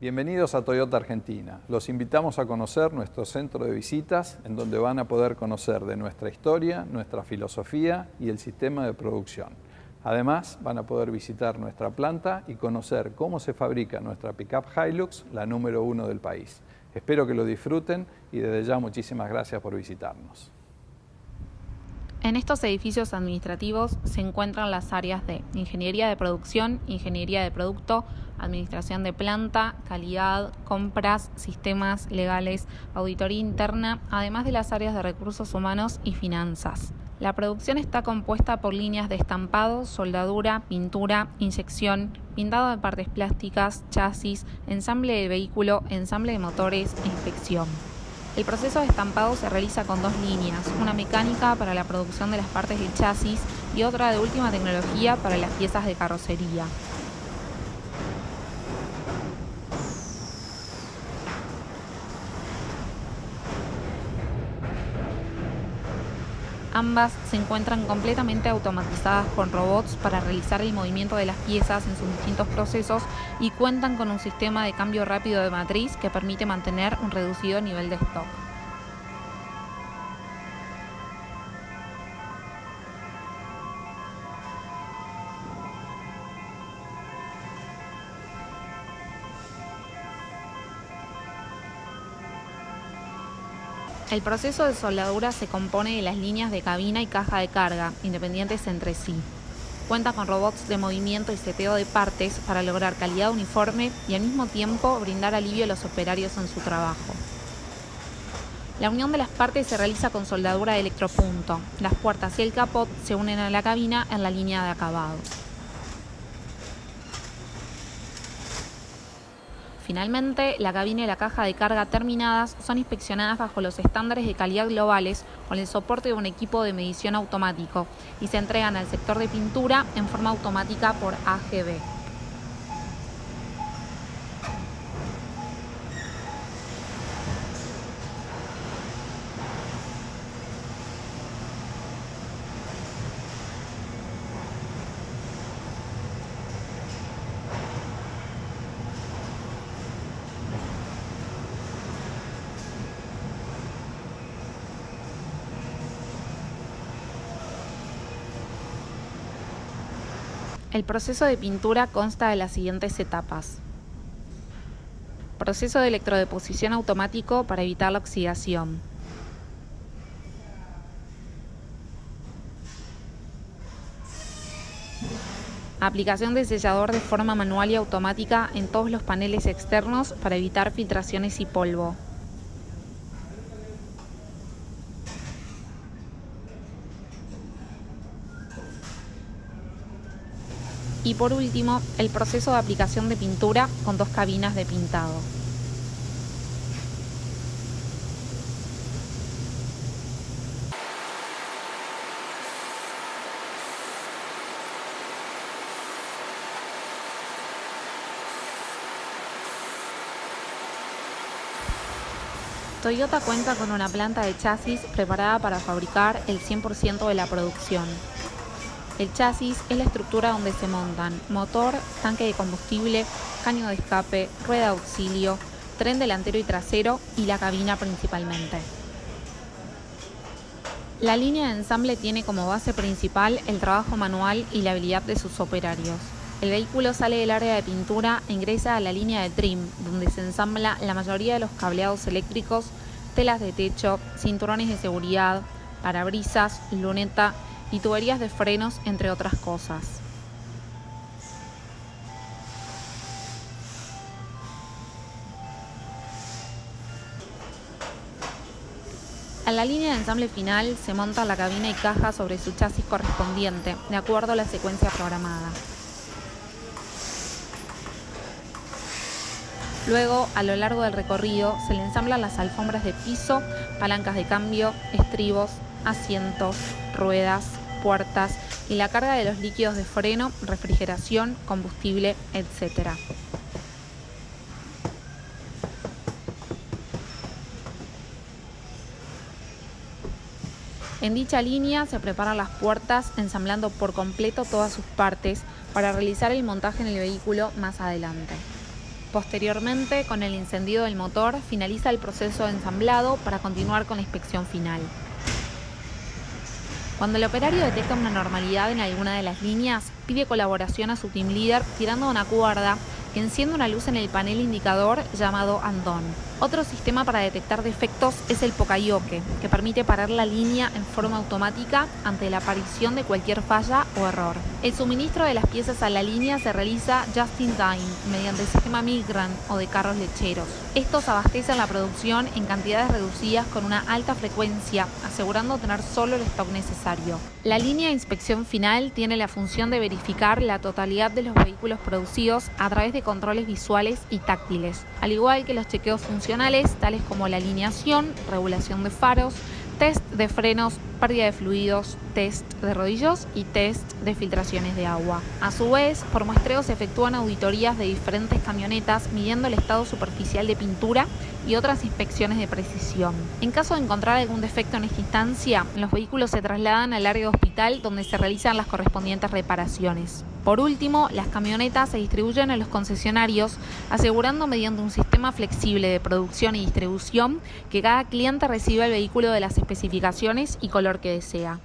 Bienvenidos a Toyota Argentina. Los invitamos a conocer nuestro centro de visitas en donde van a poder conocer de nuestra historia, nuestra filosofía y el sistema de producción. Además, van a poder visitar nuestra planta y conocer cómo se fabrica nuestra pickup Hilux, la número uno del país. Espero que lo disfruten y desde ya muchísimas gracias por visitarnos. En estos edificios administrativos se encuentran las áreas de Ingeniería de Producción, Ingeniería de Producto, Administración de Planta, Calidad, Compras, Sistemas Legales, Auditoría Interna, además de las áreas de Recursos Humanos y Finanzas. La producción está compuesta por líneas de estampado, soldadura, pintura, inyección, pintado de partes plásticas, chasis, ensamble de vehículo, ensamble de motores inspección. El proceso de estampado se realiza con dos líneas, una mecánica para la producción de las partes del chasis y otra de última tecnología para las piezas de carrocería. Ambas se encuentran completamente automatizadas con robots para realizar el movimiento de las piezas en sus distintos procesos y cuentan con un sistema de cambio rápido de matriz que permite mantener un reducido nivel de stock. El proceso de soldadura se compone de las líneas de cabina y caja de carga, independientes entre sí. Cuenta con robots de movimiento y seteo de partes para lograr calidad uniforme y al mismo tiempo brindar alivio a los operarios en su trabajo. La unión de las partes se realiza con soldadura de electropunto. Las puertas y el capot se unen a la cabina en la línea de acabado. Finalmente, la cabina y la caja de carga terminadas son inspeccionadas bajo los estándares de calidad globales con el soporte de un equipo de medición automático y se entregan al sector de pintura en forma automática por AGB. El proceso de pintura consta de las siguientes etapas. Proceso de electrodeposición automático para evitar la oxidación. Aplicación de sellador de forma manual y automática en todos los paneles externos para evitar filtraciones y polvo. Y por último, el proceso de aplicación de pintura con dos cabinas de pintado. Toyota cuenta con una planta de chasis preparada para fabricar el 100% de la producción. El chasis es la estructura donde se montan motor, tanque de combustible, caño de escape, rueda de auxilio, tren delantero y trasero y la cabina principalmente. La línea de ensamble tiene como base principal el trabajo manual y la habilidad de sus operarios. El vehículo sale del área de pintura e ingresa a la línea de trim, donde se ensambla la mayoría de los cableados eléctricos, telas de techo, cinturones de seguridad, parabrisas, luneta y tuberías de frenos, entre otras cosas. A la línea de ensamble final se monta la cabina y caja sobre su chasis correspondiente, de acuerdo a la secuencia programada. Luego, a lo largo del recorrido, se le ensamblan las alfombras de piso, palancas de cambio, estribos, asientos, ruedas, puertas y la carga de los líquidos de freno, refrigeración, combustible, etc. En dicha línea se preparan las puertas ensamblando por completo todas sus partes para realizar el montaje en el vehículo más adelante. Posteriormente, con el encendido del motor, finaliza el proceso de ensamblado para continuar con la inspección final. Cuando el operario detecta una normalidad en alguna de las líneas, pide colaboración a su team leader tirando una cuerda que enciende una luz en el panel indicador llamado Andon. Otro sistema para detectar defectos es el Pokayoke, que permite parar la línea en forma automática ante la aparición de cualquier falla o error. El suministro de las piezas a la línea se realiza just in time, mediante el sistema Migran o de carros lecheros. Estos abastecen la producción en cantidades reducidas con una alta frecuencia, asegurando tener solo el stock necesario. La línea de inspección final tiene la función de verificar la totalidad de los vehículos producidos a través de controles visuales y táctiles, al igual que los chequeos funcionales tales como la alineación, regulación de faros, test de frenos, pérdida de fluidos, test de rodillos y test de filtraciones de agua. A su vez, por muestreo se efectúan auditorías de diferentes camionetas midiendo el estado superficial de pintura y otras inspecciones de precisión. En caso de encontrar algún defecto en esta instancia, los vehículos se trasladan al área de hospital donde se realizan las correspondientes reparaciones. Por último, las camionetas se distribuyen a los concesionarios, asegurando mediante un flexible de producción y distribución que cada cliente reciba el vehículo de las especificaciones y color que desea.